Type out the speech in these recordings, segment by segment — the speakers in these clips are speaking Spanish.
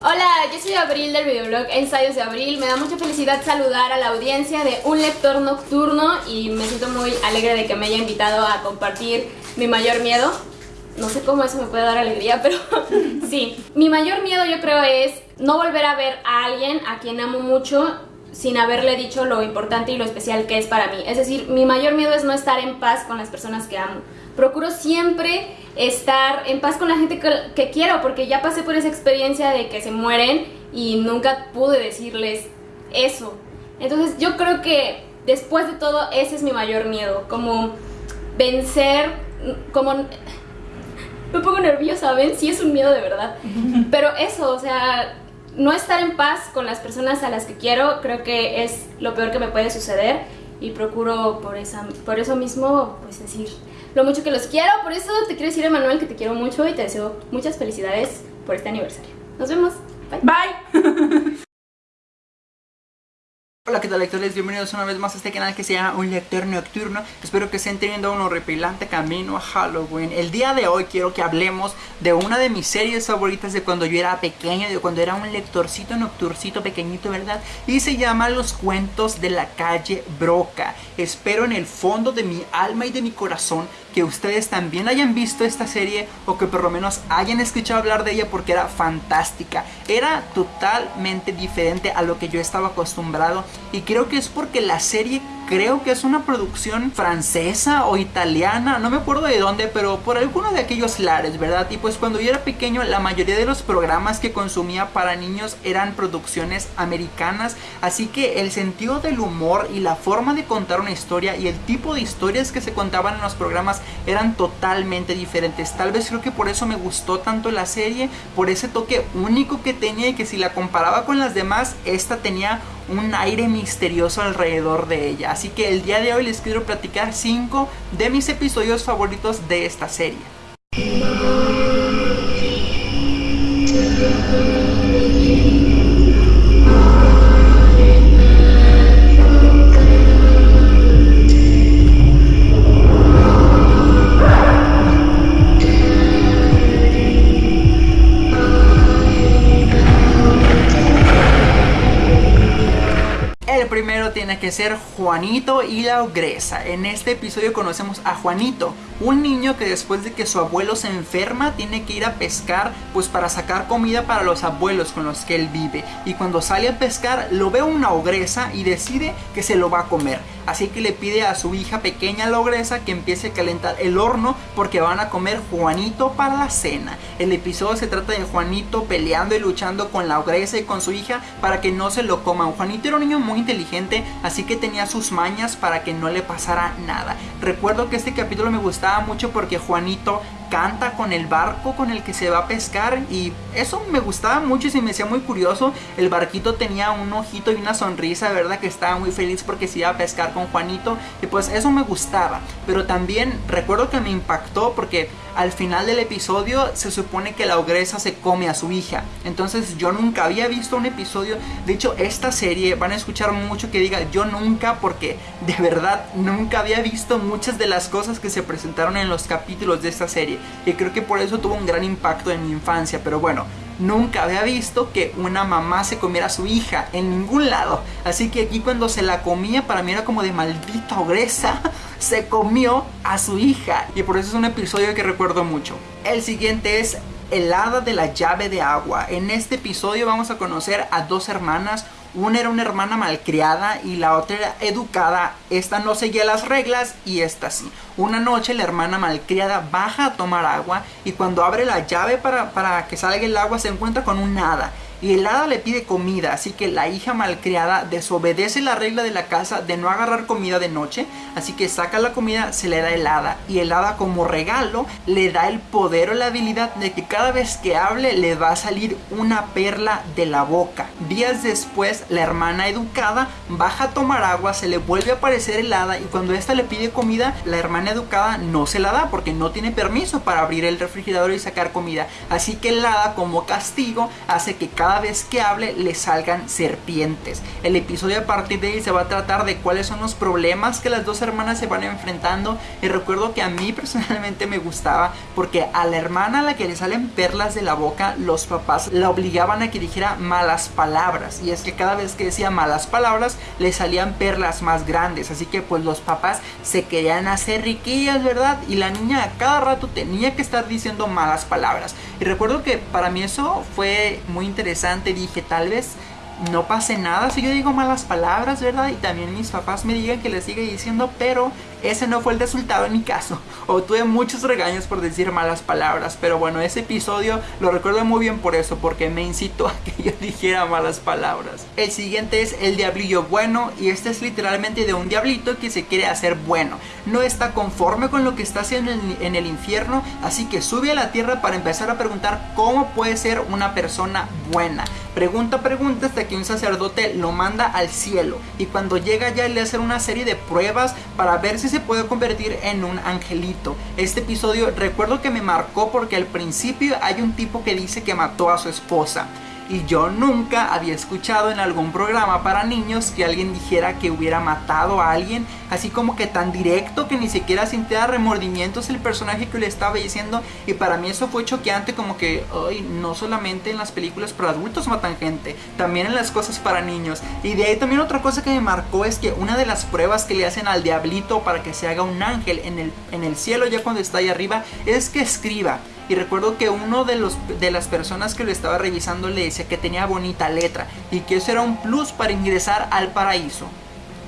Hola, yo soy Abril del videoblog Ensayos de Abril. Me da mucha felicidad saludar a la audiencia de Un Lector Nocturno y me siento muy alegre de que me haya invitado a compartir mi mayor miedo. No sé cómo eso me puede dar alegría, pero sí. Mi mayor miedo yo creo es no volver a ver a alguien a quien amo mucho sin haberle dicho lo importante y lo especial que es para mí. Es decir, mi mayor miedo es no estar en paz con las personas que amo. Procuro siempre estar en paz con la gente que, quiero, porque ya pasé por esa experiencia de que se mueren y nunca pude decirles eso. Entonces yo creo que después de todo ese es mi mayor miedo, como vencer, como... Me pongo nerviosa, ¿ven? Sí es un miedo de verdad. Pero eso, o sea, no estar en paz con las personas a las que quiero creo que es lo peor que me puede suceder y procuro por, esa, por eso mismo pues decir lo mucho que los quiero, por eso te quiero decir Emanuel que te quiero mucho y te deseo muchas felicidades por este aniversario. Nos vemos. Bye. Bye. Hola, ¿qué tal lectores? Bienvenidos una vez más a este canal que se llama Un Lector Nocturno Espero que estén teniendo un horripilante camino a Halloween El día de hoy quiero que hablemos de una de mis series favoritas de cuando yo era pequeño De cuando era un lectorcito nocturcito pequeñito, ¿verdad? Y se llama Los Cuentos de la Calle Broca Espero en el fondo de mi alma y de mi corazón que ustedes también hayan visto esta serie o que por lo menos hayan escuchado hablar de ella porque era fantástica. Era totalmente diferente a lo que yo estaba acostumbrado y creo que es porque la serie creo que es una producción francesa o italiana, no me acuerdo de dónde, pero por alguno de aquellos lares, ¿verdad? Y pues cuando yo era pequeño la mayoría de los programas que consumía para niños eran producciones americanas, así que el sentido del humor y la forma de contar una historia y el tipo de historias que se contaban en los programas eran totalmente diferentes. Tal vez creo que por eso me gustó tanto la serie, por ese toque único que tenía y que si la comparaba con las demás, esta tenía un aire misterioso alrededor de ella. Así que el día de hoy les quiero platicar 5 de mis episodios favoritos de esta serie. Tiene que ser Juanito y la ogresa. En este episodio conocemos a Juanito, un niño que después de que su abuelo se enferma tiene que ir a pescar pues para sacar comida para los abuelos con los que él vive. Y cuando sale a pescar lo ve una ogresa y decide que se lo va a comer. Así que le pide a su hija pequeña la ogresa que empiece a calentar el horno porque van a comer Juanito para la cena. El episodio se trata de Juanito peleando y luchando con la ogresa y con su hija para que no se lo coman. Juanito era un niño muy inteligente, así que tenía sus mañas para que no le pasara nada. Recuerdo que este capítulo me gustaba mucho porque Juanito canta con el barco con el que se va a pescar y eso me gustaba mucho y se me hacía muy curioso. El barquito tenía un ojito y una sonrisa, ¿verdad? Que estaba muy feliz porque se iba a pescar con Juanito y pues eso me gustaba. Pero también recuerdo que me impactó porque al final del episodio se supone que la ogresa se come a su hija. Entonces yo nunca había visto un episodio. De hecho, esta serie van a escuchar mucho que diga yo nunca porque de verdad nunca había visto muchas de las cosas que se presentaron en los capítulos de esta serie. Y creo que por eso tuvo un gran impacto en mi infancia. Pero bueno, nunca había visto que una mamá se comiera a su hija en ningún lado. Así que aquí cuando se la comía para mí era como de maldita ogresa. Se comió a su hija. Y por eso es un episodio que recuerdo mucho. El siguiente es el hada de la llave de agua. En este episodio vamos a conocer a dos hermanas una era una hermana malcriada y la otra era educada. Esta no seguía las reglas y esta sí. Una noche la hermana malcriada baja a tomar agua y cuando abre la llave para, para que salga el agua se encuentra con un hada y el hada le pide comida, así que la hija malcriada desobedece la regla de la casa de no agarrar comida de noche, así que saca la comida, se le da el hada y el hada como regalo le da el poder o la habilidad de que cada vez que hable le va a salir una perla de la boca. Días después, la hermana educada baja a tomar agua, se le vuelve a aparecer helada y cuando esta le pide comida, la hermana educada no se la da porque no tiene permiso para abrir el refrigerador y sacar comida. Así que el hada como castigo hace que cada vez que hable le salgan serpientes. El episodio a partir de ahí se va a tratar de cuáles son los problemas que las dos hermanas se van enfrentando. Y recuerdo que a mí personalmente me gustaba porque a la hermana a la que le salen perlas de la boca los papás la obligaban a que dijera malas palabras. Y es que cada vez que decía malas palabras le salían perlas más grandes. Así que pues los papás se querían hacer riquillas verdad y la niña a cada rato tenía que estar diciendo malas palabras. Y recuerdo que para mí eso fue muy interesante dije tal vez no pase nada si yo digo malas palabras, ¿verdad? Y también mis papás me digan que les siga diciendo, pero ese no fue el resultado en mi caso. Obtuve muchos regaños por decir malas palabras, pero bueno, ese episodio lo recuerdo muy bien por eso, porque me incitó a que yo dijera malas palabras. El siguiente es el diablillo bueno, y este es literalmente de un diablito que se quiere hacer bueno. No está conforme con lo que está haciendo en el infierno, así que sube a la tierra para empezar a preguntar cómo puede ser una persona buena. Pregunta, pregunta hasta que un sacerdote lo manda al cielo y cuando llega ya le hacen una serie de pruebas para ver si se puede convertir en un angelito. Este episodio recuerdo que me marcó porque al principio hay un tipo que dice que mató a su esposa y yo nunca había escuchado en algún programa para niños que alguien dijera que hubiera matado a alguien, así como que tan directo que ni siquiera sintiera remordimientos el personaje que le estaba diciendo y para mí eso fue choqueante como que, ay, no solamente en las películas para adultos matan gente, también en las cosas para niños. Y de ahí también otra cosa que me marcó es que una de las pruebas que le hacen al diablito para que se haga un ángel en el, en el cielo ya cuando está ahí arriba es que escriba. Y recuerdo que uno de, los, de las personas que lo estaba revisando le decía que tenía bonita letra y que eso era un plus para ingresar al paraíso.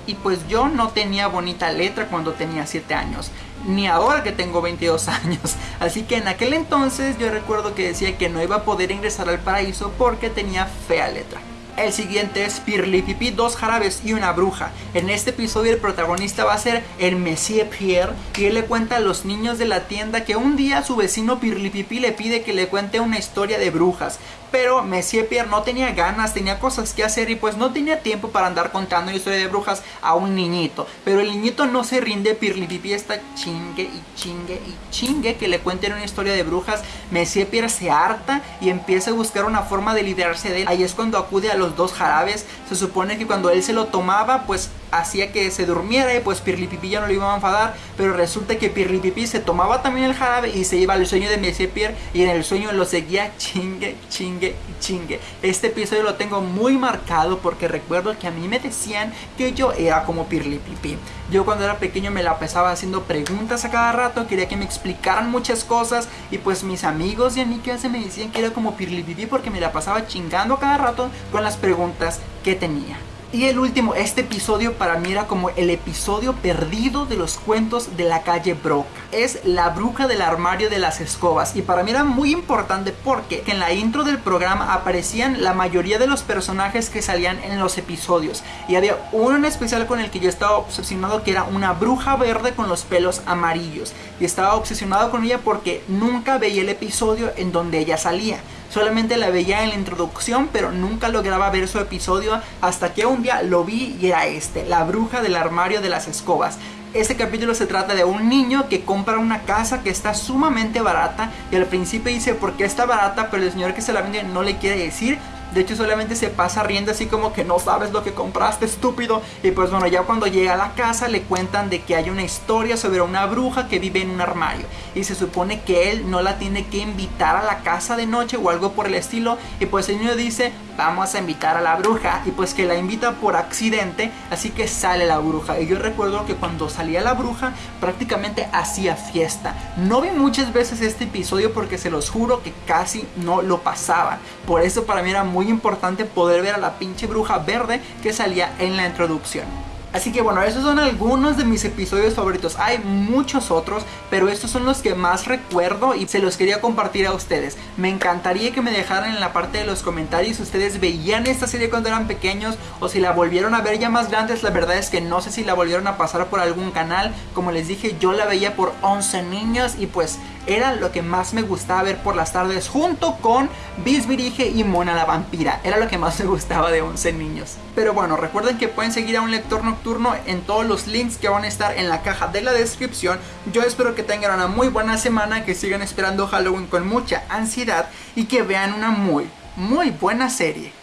Y pues yo no tenía bonita letra cuando tenía 7 años, ni ahora que tengo 22 años. Así que en aquel entonces yo recuerdo que decía que no iba a poder ingresar al paraíso porque tenía fea letra. El siguiente es Pirlipipi, dos jarabes y una bruja. En este episodio el protagonista va a ser el Monsieur Pierre y él le cuenta a los niños de la tienda que un día su vecino Pirlipipi le pide que le cuente una historia de brujas. Pero Monsieur Pierre no tenía ganas, tenía cosas que hacer y pues no tenía tiempo para andar contando una historia de brujas a un niñito. Pero el niñito no se rinde, Pirlipipi está chingue y chingue y chingue que le cuenten una historia de brujas. Monsieur Pierre se harta y empieza a buscar una forma de liderarse de él. Ahí es cuando acude a los dos jarabes. Se supone que cuando él se lo tomaba, pues hacía que se durmiera y pues Pirlipipi ya no lo iba a enfadar. Pero resulta que Pirlipipi se tomaba también el jarabe y se iba al sueño de Monsieur Pierre y en el sueño lo seguía chingue, chingue y chingue. Este episodio lo tengo muy marcado porque recuerdo que a mí me decían que yo era como Pirlipipi. Yo cuando era pequeño me la pasaba haciendo preguntas a cada rato, quería que me explicaran muchas cosas y pues mis amigos y a mí que hace me decían que era como Pirlipipi porque me la pasaba chingando a cada rato con las preguntas que tenía. Y el último, este episodio para mí era como el episodio perdido de los cuentos de la calle Broca. Es la bruja del armario de las escobas. Y para mí era muy importante porque en la intro del programa aparecían la mayoría de los personajes que salían en los episodios. Y había uno en especial con el que yo estaba obsesionado que era una bruja verde con los pelos amarillos. Y estaba obsesionado con ella porque nunca veía el episodio en donde ella salía. Solamente la veía en la introducción, pero nunca lograba ver su episodio hasta que un día lo vi y era este, la bruja del armario de las escobas. Este capítulo se trata de un niño que compra una casa que está sumamente barata y al principio dice por qué está barata, pero el señor que se la vende no le quiere decir de hecho solamente se pasa riendo así como que no sabes lo que compraste estúpido. Y pues bueno, ya cuando llega a la casa le cuentan de que hay una historia sobre una bruja que vive en un armario. Y se supone que él no la tiene que invitar a la casa de noche o algo por el estilo. Y pues el niño dice, vamos a invitar a la bruja. Y pues que la invita por accidente, así que sale la bruja. Y yo recuerdo que cuando salía la bruja prácticamente hacía fiesta. No vi muchas veces este episodio porque se los juro que casi no lo pasaba. Por eso para mí era muy importante poder ver a la pinche bruja verde que salía en la introducción. Así que bueno, esos son algunos de mis episodios favoritos. Hay muchos otros, pero estos son los que más recuerdo y se los quería compartir a ustedes. Me encantaría que me dejaran en la parte de los comentarios si ustedes veían esta serie cuando eran pequeños o si la volvieron a ver ya más grandes. La verdad es que no sé si la volvieron a pasar por algún canal. Como les dije, yo la veía por 11 niños y pues era lo que más me gustaba ver por las tardes junto con Bisbirige y Mona la vampira. Era lo que más me gustaba de 11 niños. Pero bueno, recuerden que pueden seguir a un lector nocturno en todos los links que van a estar en la caja de la descripción. Yo espero que tengan una muy buena semana, que sigan esperando Halloween con mucha ansiedad y que vean una muy, muy buena serie.